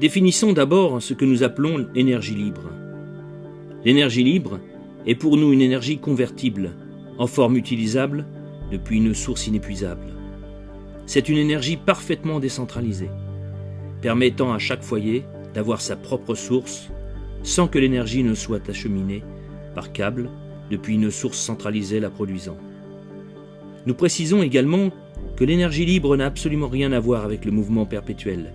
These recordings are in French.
Définissons d'abord ce que nous appelons l'énergie libre. L'énergie libre est pour nous une énergie convertible, en forme utilisable depuis une source inépuisable. C'est une énergie parfaitement décentralisée, permettant à chaque foyer d'avoir sa propre source sans que l'énergie ne soit acheminée par câble depuis une source centralisée la produisant. Nous précisons également que l'énergie libre n'a absolument rien à voir avec le mouvement perpétuel.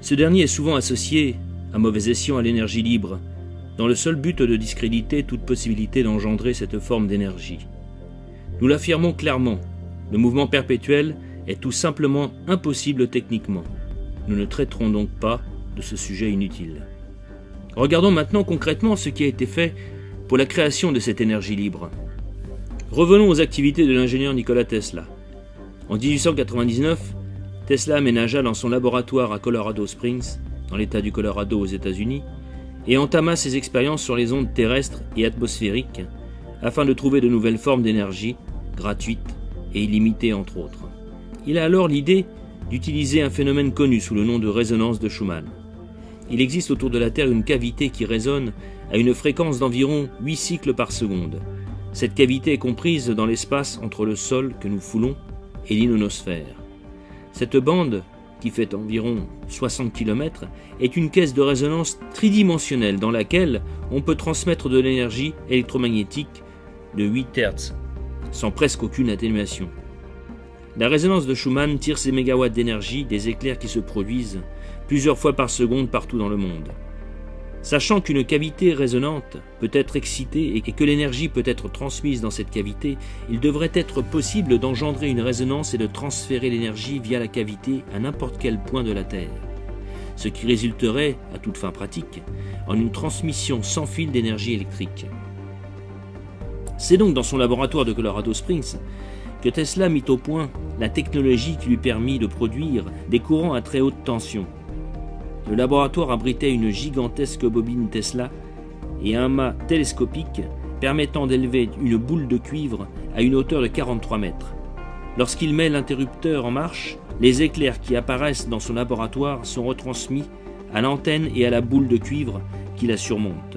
Ce dernier est souvent associé, à mauvais escient, à l'énergie libre, dans le seul but de discréditer toute possibilité d'engendrer cette forme d'énergie. Nous l'affirmons clairement, le mouvement perpétuel est tout simplement impossible techniquement. Nous ne traiterons donc pas de ce sujet inutile. Regardons maintenant concrètement ce qui a été fait pour la création de cette énergie libre. Revenons aux activités de l'ingénieur Nikola Tesla. En 1899, Tesla aménagea dans son laboratoire à Colorado Springs, dans l'État du Colorado aux États-Unis, et entama ses expériences sur les ondes terrestres et atmosphériques afin de trouver de nouvelles formes d'énergie, gratuites et illimitées entre autres. Il a alors l'idée d'utiliser un phénomène connu sous le nom de résonance de Schumann. Il existe autour de la Terre une cavité qui résonne à une fréquence d'environ 8 cycles par seconde. Cette cavité est comprise dans l'espace entre le sol que nous foulons et l'inonosphère. Cette bande, qui fait environ 60 km, est une caisse de résonance tridimensionnelle dans laquelle on peut transmettre de l'énergie électromagnétique de 8 Hz, sans presque aucune atténuation. La résonance de Schumann tire ses mégawatts d'énergie des éclairs qui se produisent plusieurs fois par seconde partout dans le monde. Sachant qu'une cavité résonante peut être excitée et que l'énergie peut être transmise dans cette cavité, il devrait être possible d'engendrer une résonance et de transférer l'énergie via la cavité à n'importe quel point de la Terre. Ce qui résulterait, à toute fin pratique, en une transmission sans fil d'énergie électrique. C'est donc dans son laboratoire de Colorado Springs que Tesla mit au point la technologie qui lui permit de produire des courants à très haute tension. Le laboratoire abritait une gigantesque bobine Tesla et un mât télescopique permettant d'élever une boule de cuivre à une hauteur de 43 mètres. Lorsqu'il met l'interrupteur en marche, les éclairs qui apparaissent dans son laboratoire sont retransmis à l'antenne et à la boule de cuivre qui la surmonte.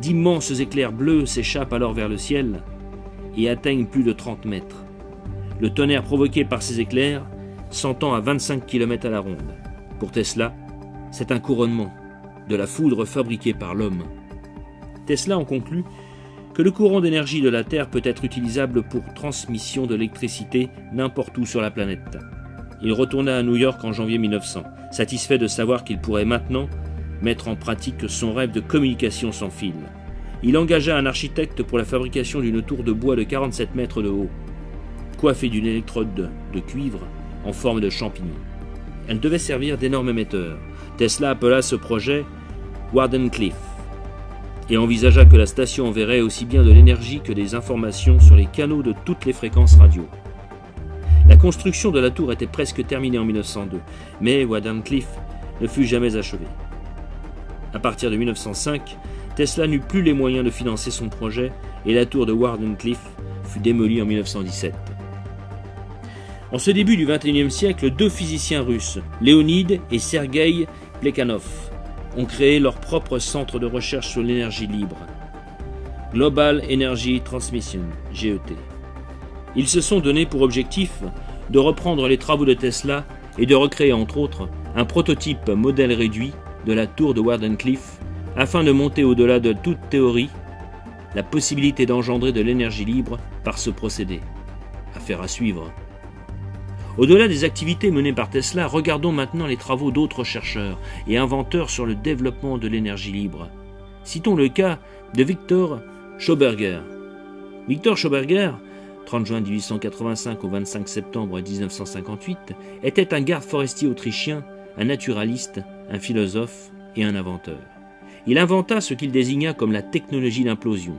D'immenses éclairs bleus s'échappent alors vers le ciel et atteignent plus de 30 mètres. Le tonnerre provoqué par ces éclairs s'entend à 25 km à la ronde. Pour Tesla, c'est un couronnement de la foudre fabriquée par l'homme. Tesla en conclut que le courant d'énergie de la Terre peut être utilisable pour transmission de l'électricité n'importe où sur la planète. Il retourna à New York en janvier 1900, satisfait de savoir qu'il pourrait maintenant mettre en pratique son rêve de communication sans fil. Il engagea un architecte pour la fabrication d'une tour de bois de 47 mètres de haut, coiffée d'une électrode de cuivre en forme de champignon. Elle devait servir d'énorme émetteur. Tesla appela ce projet Wardenclyffe et envisagea que la station enverrait aussi bien de l'énergie que des informations sur les canaux de toutes les fréquences radio. La construction de la tour était presque terminée en 1902, mais Wardenclyffe ne fut jamais achevée. À partir de 1905, Tesla n'eut plus les moyens de financer son projet et la tour de Wardenclyffe fut démolie en 1917. En ce début du XXIe siècle, deux physiciens russes, Leonid et Sergei Plekhanov, ont créé leur propre centre de recherche sur l'énergie libre, Global Energy Transmission, GET. Ils se sont donnés pour objectif de reprendre les travaux de Tesla et de recréer entre autres un prototype modèle réduit de la tour de Wardenclyffe afin de monter au-delà de toute théorie la possibilité d'engendrer de l'énergie libre par ce procédé. Affaire à suivre. Au-delà des activités menées par Tesla, regardons maintenant les travaux d'autres chercheurs et inventeurs sur le développement de l'énergie libre. Citons le cas de Victor Schauberger. Victor Schauberger, 30 juin 1885 au 25 septembre 1958, était un garde forestier autrichien, un naturaliste, un philosophe et un inventeur. Il inventa ce qu'il désigna comme la technologie d'implosion.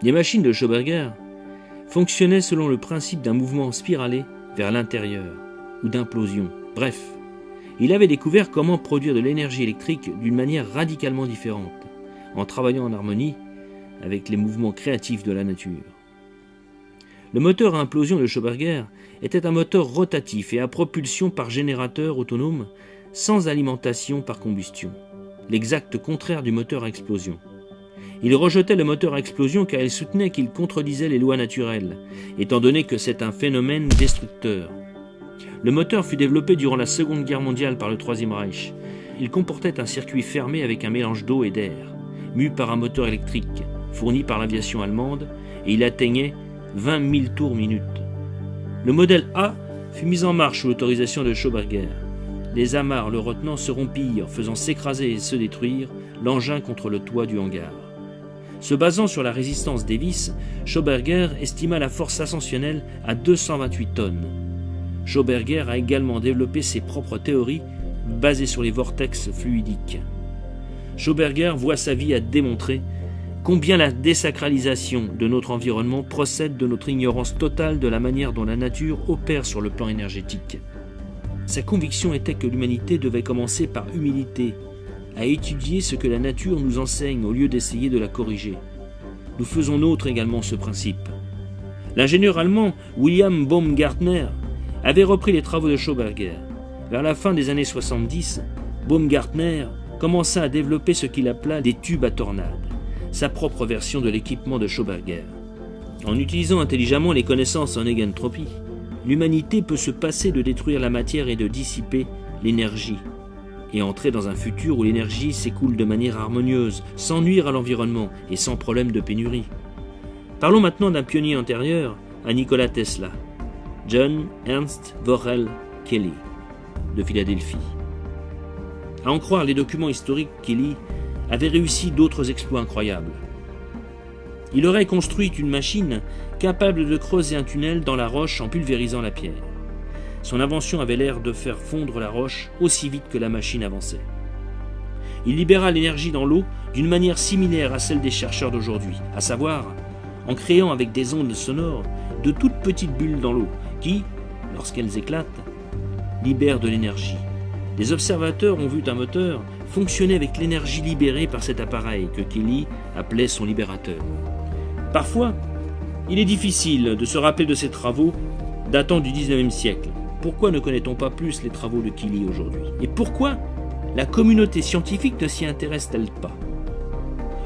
Les machines de Schauberger fonctionnaient selon le principe d'un mouvement spiralé vers l'intérieur ou d'implosion. Bref, il avait découvert comment produire de l'énergie électrique d'une manière radicalement différente, en travaillant en harmonie avec les mouvements créatifs de la nature. Le moteur à implosion de Schauberger était un moteur rotatif et à propulsion par générateur autonome sans alimentation par combustion, l'exact contraire du moteur à explosion. Il rejetait le moteur à explosion car il soutenait qu'il contredisait les lois naturelles, étant donné que c'est un phénomène destructeur. Le moteur fut développé durant la Seconde Guerre mondiale par le Troisième Reich. Il comportait un circuit fermé avec un mélange d'eau et d'air, mu par un moteur électrique, fourni par l'aviation allemande, et il atteignait 20 000 tours minute. Le modèle A fut mis en marche sous l'autorisation de Schauberger. Les amarres le retenant se rompirent, faisant s'écraser et se détruire l'engin contre le toit du hangar. Se basant sur la résistance vis, Schauberger estima la force ascensionnelle à 228 tonnes. Schauberger a également développé ses propres théories basées sur les vortex fluidiques. Schauberger voit sa vie à démontrer combien la désacralisation de notre environnement procède de notre ignorance totale de la manière dont la nature opère sur le plan énergétique. Sa conviction était que l'humanité devait commencer par humilité à étudier ce que la nature nous enseigne au lieu d'essayer de la corriger. Nous faisons nôtre également ce principe. L'ingénieur allemand William Baumgartner avait repris les travaux de Schauberger. Vers la fin des années 70, Baumgartner commença à développer ce qu'il appela des tubes à tornades, sa propre version de l'équipement de Schauberger. En utilisant intelligemment les connaissances en égantropie, l'humanité peut se passer de détruire la matière et de dissiper l'énergie et entrer dans un futur où l'énergie s'écoule de manière harmonieuse, sans nuire à l'environnement et sans problème de pénurie. Parlons maintenant d'un pionnier antérieur à Nikola Tesla, John Ernst Worrell Kelly, de Philadelphie. À en croire les documents historiques, Kelly avait réussi d'autres exploits incroyables. Il aurait construit une machine capable de creuser un tunnel dans la roche en pulvérisant la pierre. Son invention avait l'air de faire fondre la roche aussi vite que la machine avançait. Il libéra l'énergie dans l'eau d'une manière similaire à celle des chercheurs d'aujourd'hui, à savoir en créant avec des ondes sonores de toutes petites bulles dans l'eau qui, lorsqu'elles éclatent, libèrent de l'énergie. Les observateurs ont vu un moteur fonctionner avec l'énergie libérée par cet appareil que Kelly appelait son libérateur. Parfois, il est difficile de se rappeler de ces travaux datant du 19e siècle, pourquoi ne connaît-on pas plus les travaux de Killy aujourd'hui? Et pourquoi la communauté scientifique ne s'y intéresse-t-elle pas?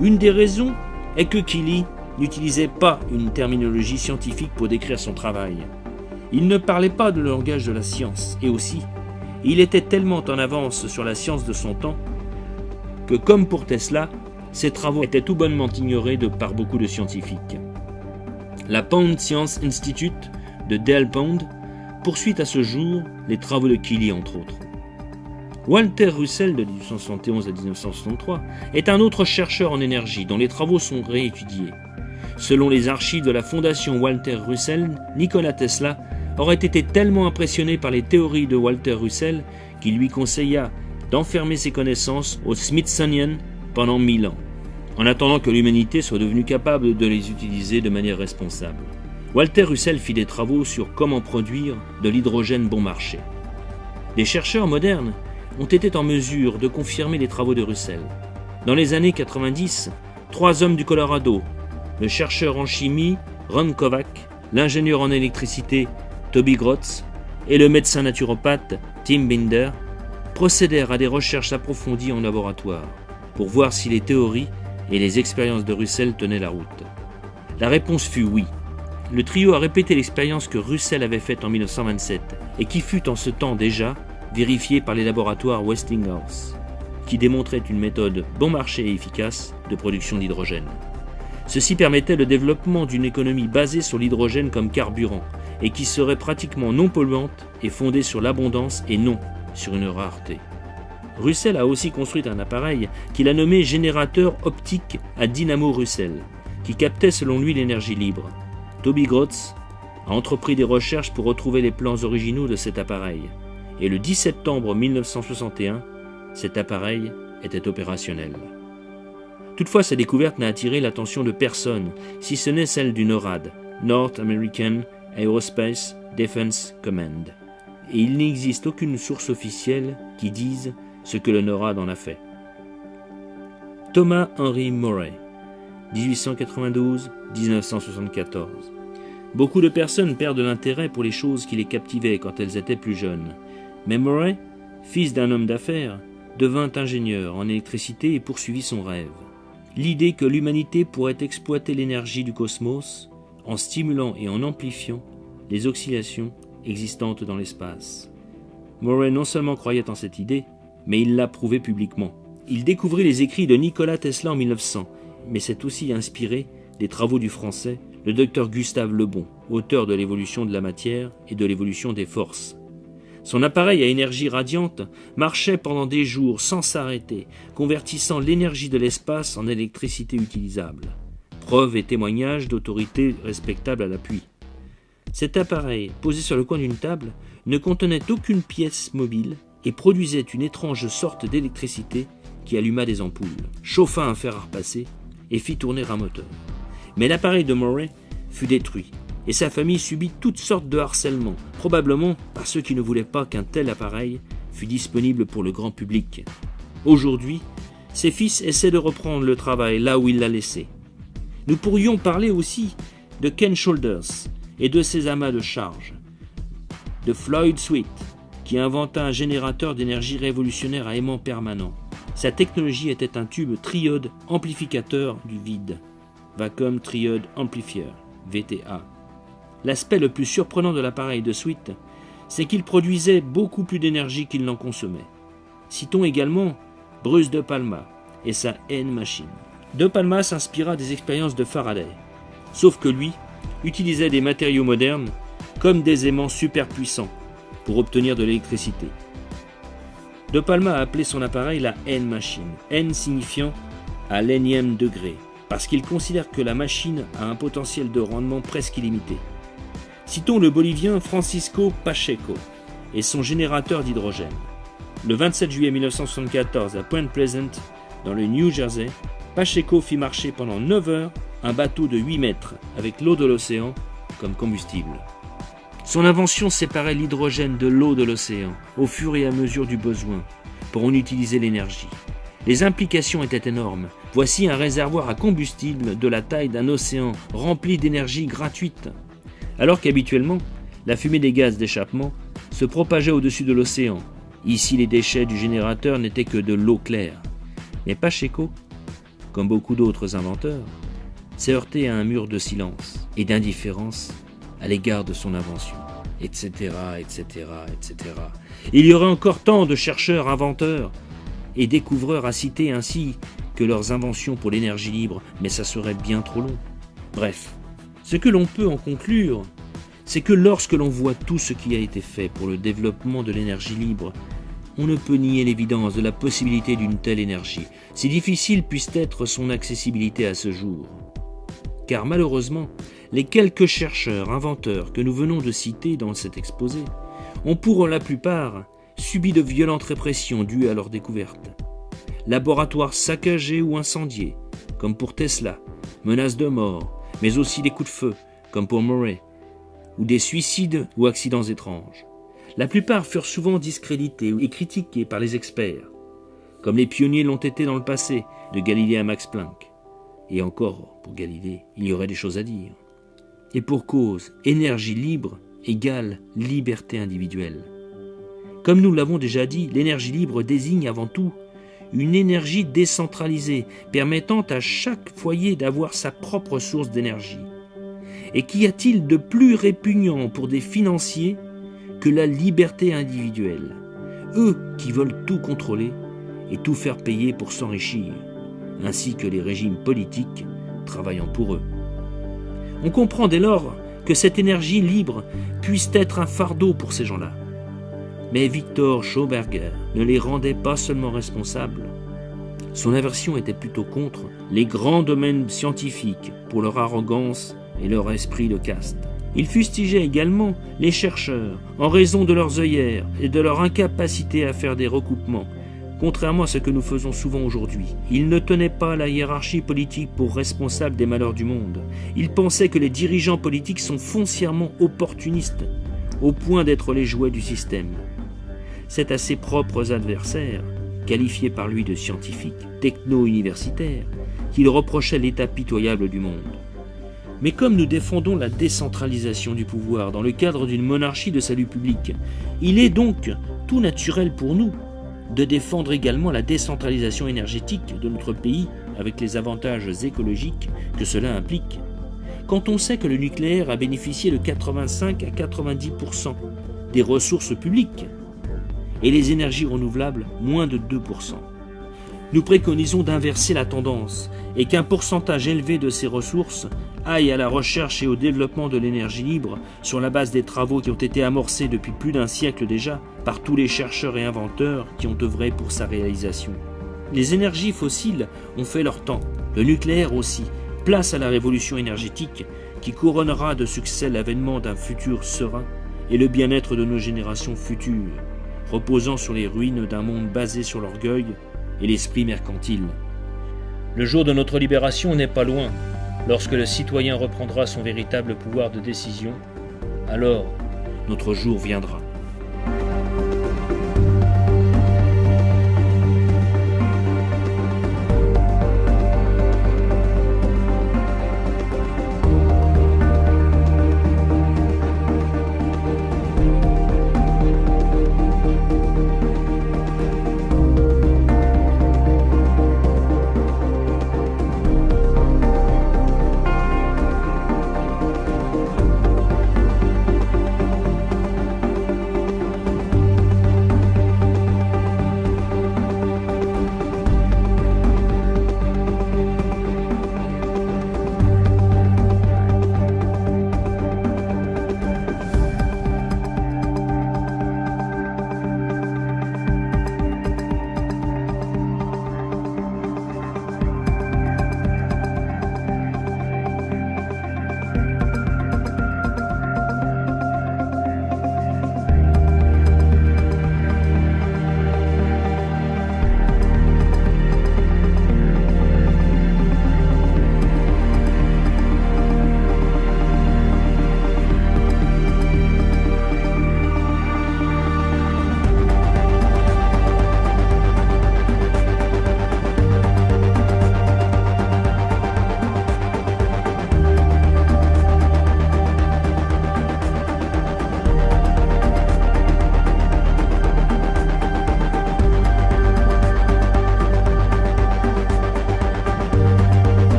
Une des raisons est que Killy n'utilisait pas une terminologie scientifique pour décrire son travail. Il ne parlait pas le langage de la science, et aussi, il était tellement en avance sur la science de son temps que, comme pour Tesla, ses travaux étaient tout bonnement ignorés de par beaucoup de scientifiques. La Pound Science Institute de Dale Pound poursuit à ce jour les travaux de Killy entre autres. Walter Russell de 1871 à 1963 est un autre chercheur en énergie dont les travaux sont réétudiés. Selon les archives de la fondation Walter Russell, Nikola Tesla aurait été tellement impressionné par les théories de Walter Russell qu'il lui conseilla d'enfermer ses connaissances au Smithsonian pendant mille ans, en attendant que l'humanité soit devenue capable de les utiliser de manière responsable. Walter Russell fit des travaux sur comment produire de l'hydrogène bon marché. Les chercheurs modernes ont été en mesure de confirmer les travaux de Russell. Dans les années 90, trois hommes du Colorado, le chercheur en chimie Ron Kovac, l'ingénieur en électricité Toby Grotz et le médecin naturopathe Tim Binder, procédèrent à des recherches approfondies en laboratoire pour voir si les théories et les expériences de Russell tenaient la route. La réponse fut oui. Le trio a répété l'expérience que Russell avait faite en 1927 et qui fut en ce temps déjà vérifiée par les laboratoires Westinghouse, qui démontrait une méthode bon marché et efficace de production d'hydrogène. Ceci permettait le développement d'une économie basée sur l'hydrogène comme carburant et qui serait pratiquement non polluante et fondée sur l'abondance et non sur une rareté. Russell a aussi construit un appareil qu'il a nommé générateur optique à dynamo Russell, qui captait selon lui l'énergie libre. Toby Grotz a entrepris des recherches pour retrouver les plans originaux de cet appareil, et le 10 septembre 1961, cet appareil était opérationnel. Toutefois, sa découverte n'a attiré l'attention de personne, si ce n'est celle du NORAD, North American Aerospace Defense Command. Et il n'existe aucune source officielle qui dise ce que le NORAD en a fait. Thomas Henry Murray, 1892-1974. Beaucoup de personnes perdent l'intérêt pour les choses qui les captivaient quand elles étaient plus jeunes. Mais Murray fils d'un homme d'affaires, devint ingénieur en électricité et poursuivit son rêve. L'idée que l'humanité pourrait exploiter l'énergie du cosmos en stimulant et en amplifiant les oscillations existantes dans l'espace. Murray non seulement croyait en cette idée, mais il l'a prouvée publiquement. Il découvrit les écrits de Nikola Tesla en 1900, mais s'est aussi inspiré des travaux du français, le docteur Gustave Lebon, auteur de l'évolution de la matière et de l'évolution des forces. Son appareil à énergie radiante marchait pendant des jours sans s'arrêter, convertissant l'énergie de l'espace en électricité utilisable. Preuve et témoignage d'autorité respectable à l'appui. Cet appareil, posé sur le coin d'une table, ne contenait aucune pièce mobile et produisait une étrange sorte d'électricité qui alluma des ampoules, chauffa un fer à repasser et fit tourner un moteur. Mais l'appareil de Murray fut détruit et sa famille subit toutes sortes de harcèlements, probablement par ceux qui ne voulaient pas qu'un tel appareil fût disponible pour le grand public. Aujourd'hui, ses fils essaient de reprendre le travail là où il l'a laissé. Nous pourrions parler aussi de Ken Shoulders et de ses amas de charge, de Floyd Sweet, qui inventa un générateur d'énergie révolutionnaire à aimant permanent. Sa technologie était un tube triode amplificateur du vide, Vacuum Triode Amplifier, VTA. L'aspect le plus surprenant de l'appareil de Sweet, c'est qu'il produisait beaucoup plus d'énergie qu'il n'en consommait. Citons également Bruce de Palma et sa N-Machine. De Palma s'inspira des expériences de Faraday, sauf que lui utilisait des matériaux modernes comme des aimants super puissants pour obtenir de l'électricité. De Palma a appelé son appareil la N-Machine, N signifiant à l'énième degré, parce qu'il considère que la machine a un potentiel de rendement presque illimité. Citons le Bolivien Francisco Pacheco et son générateur d'hydrogène. Le 27 juillet 1974 à Point Pleasant, dans le New Jersey, Pacheco fit marcher pendant 9 heures un bateau de 8 mètres avec l'eau de l'océan comme combustible. Son invention séparait l'hydrogène de l'eau de l'océan au fur et à mesure du besoin pour en utiliser l'énergie. Les implications étaient énormes. Voici un réservoir à combustible de la taille d'un océan rempli d'énergie gratuite alors qu'habituellement, la fumée des gaz d'échappement se propageait au-dessus de l'océan. Ici, les déchets du générateur n'étaient que de l'eau claire. Mais Pacheco, comme beaucoup d'autres inventeurs, s'est heurté à un mur de silence et d'indifférence à l'égard de son invention, etc., etc., etc. Il y aurait encore tant de chercheurs, inventeurs et découvreurs à citer ainsi que leurs inventions pour l'énergie libre, mais ça serait bien trop long. Bref, ce que l'on peut en conclure, c'est que lorsque l'on voit tout ce qui a été fait pour le développement de l'énergie libre, on ne peut nier l'évidence de la possibilité d'une telle énergie, si difficile puisse être son accessibilité à ce jour. Car malheureusement, les quelques chercheurs, inventeurs que nous venons de citer dans cet exposé ont pour la plupart subi de violentes répressions dues à leur découverte. Laboratoires saccagés ou incendiés, comme pour Tesla, menaces de mort, mais aussi des coups de feu, comme pour Murray, ou des suicides ou accidents étranges. La plupart furent souvent discrédités et critiqués par les experts, comme les pionniers l'ont été dans le passé, de Galilée à Max Planck. Et encore, pour Galilée, il y aurait des choses à dire. Et pour cause, énergie libre égale liberté individuelle. Comme nous l'avons déjà dit, l'énergie libre désigne avant tout une énergie décentralisée permettant à chaque foyer d'avoir sa propre source d'énergie. Et qu'y a-t-il de plus répugnant pour des financiers que la liberté individuelle? Eux qui veulent tout contrôler et tout faire payer pour s'enrichir, ainsi que les régimes politiques travaillant pour eux. On comprend dès lors que cette énergie libre puisse être un fardeau pour ces gens-là. Mais Victor Schauberger ne les rendait pas seulement responsables. Son aversion était plutôt contre les grands domaines scientifiques pour leur arrogance et leur esprit de caste. Il fustigeait également les chercheurs en raison de leurs œillères et de leur incapacité à faire des recoupements, contrairement à ce que nous faisons souvent aujourd'hui. Il ne tenait pas la hiérarchie politique pour responsable des malheurs du monde. Il pensait que les dirigeants politiques sont foncièrement opportunistes, au point d'être les jouets du système c'est à ses propres adversaires, qualifiés par lui de scientifiques, techno-universitaires, qu'il reprochait l'état pitoyable du monde. Mais comme nous défendons la décentralisation du pouvoir dans le cadre d'une monarchie de salut public, il est donc tout naturel pour nous de défendre également la décentralisation énergétique de notre pays avec les avantages écologiques que cela implique. Quand on sait que le nucléaire a bénéficié de 85 à 90% des ressources publiques et les énergies renouvelables moins de 2%. Nous préconisons d'inverser la tendance et qu'un pourcentage élevé de ces ressources aille à la recherche et au développement de l'énergie libre sur la base des travaux qui ont été amorcés depuis plus d'un siècle déjà par tous les chercheurs et inventeurs qui ont œuvré pour sa réalisation. Les énergies fossiles ont fait leur temps, le nucléaire aussi. Place à la révolution énergétique qui couronnera de succès l'avènement d'un futur serein et le bien-être de nos générations futures, reposant sur les ruines d'un monde basé sur l'orgueil et l'esprit mercantile. Le jour de notre libération n'est pas loin. Lorsque le citoyen reprendra son véritable pouvoir de décision, alors notre jour viendra.